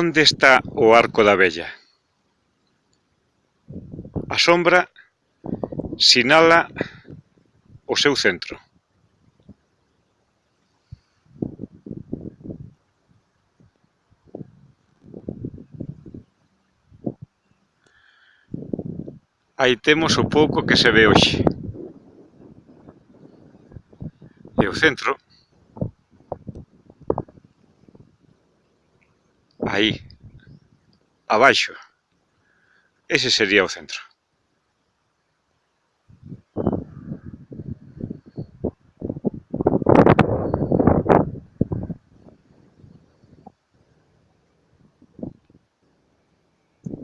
Onde está o arco da vella? A sombra sinala o seu centro. aí temos o pouco que se ve hoxe. E o centro aí, abaixo, ese sería o centro.